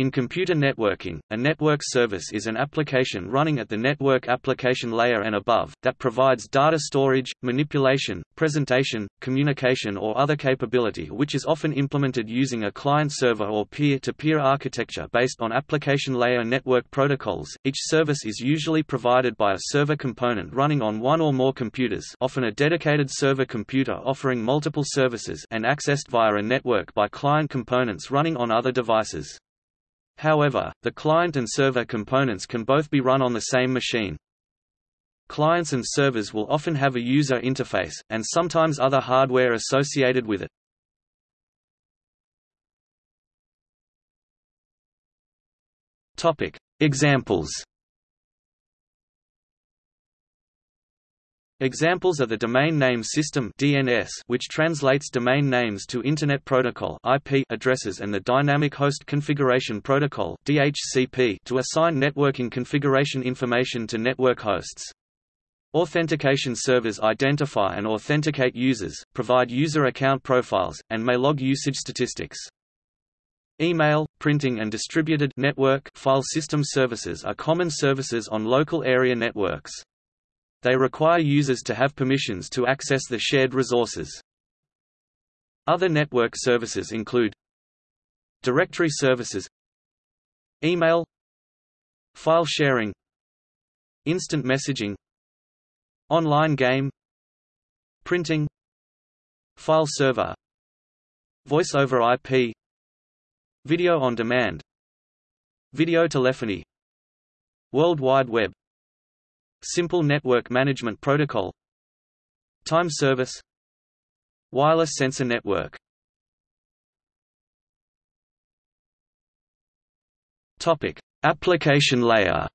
In computer networking, a network service is an application running at the network application layer and above, that provides data storage, manipulation, presentation, communication or other capability which is often implemented using a client-server or peer-to-peer -peer architecture based on application layer network protocols. Each service is usually provided by a server component running on one or more computers often a dedicated server computer offering multiple services and accessed via a network by client components running on other devices. However, the client and server components can both be run on the same machine. Clients and servers will often have a user interface, and sometimes other hardware associated with it. Examples Examples are the Domain Name System (DNS), which translates domain names to Internet Protocol (IP) addresses, and the Dynamic Host Configuration Protocol (DHCP) to assign networking configuration information to network hosts. Authentication servers identify and authenticate users, provide user account profiles, and may log usage statistics. Email, printing and distributed network file system services are common services on local area networks. They require users to have permissions to access the shared resources. Other network services include Directory services Email File sharing Instant messaging Online game Printing File server Voice over IP Video on demand Video telephony World Wide Web Simple Network Management Protocol Time Service Wireless Sensor Network Topic: Application layer.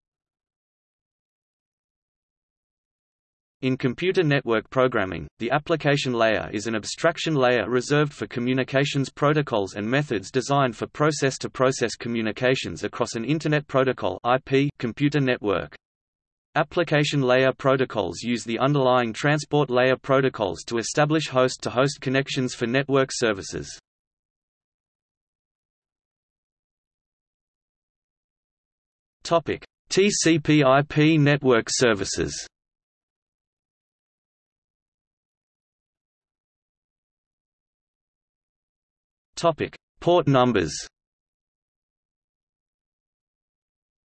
In computer network programming, the application layer is an abstraction layer reserved for communications protocols and methods designed for process-to-process -process communications across an Internet Protocol (IP) computer network. Application layer protocols use the underlying transport layer protocols to establish host-to-host -host connections for network services. TCP/IP network services. Port numbers.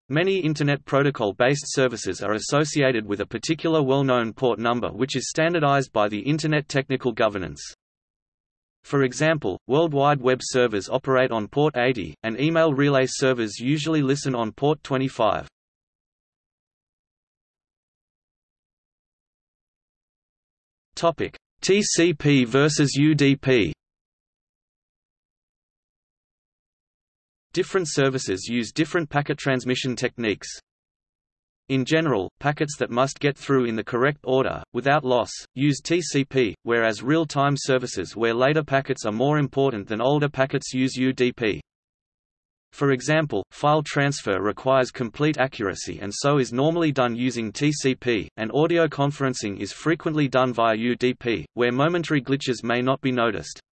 Many Internet Protocol-based services are associated with a particular well-known port number which is standardized by the Internet Technical Governance. For example, World Wide Web servers operate on port 80, and email relay servers usually listen on port 25. TCP versus UDP Different services use different packet transmission techniques. In general, packets that must get through in the correct order, without loss, use TCP, whereas real-time services where later packets are more important than older packets use UDP. For example, file transfer requires complete accuracy and so is normally done using TCP, and audio conferencing is frequently done via UDP, where momentary glitches may not be noticed.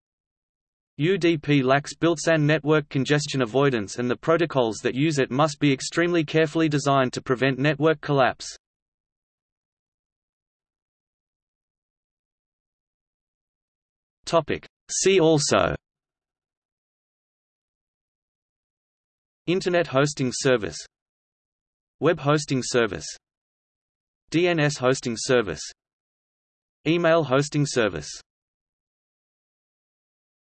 UDP lacks built-in network congestion avoidance and the protocols that use it must be extremely carefully designed to prevent network collapse. See also Internet hosting service Web hosting service DNS hosting service Email hosting service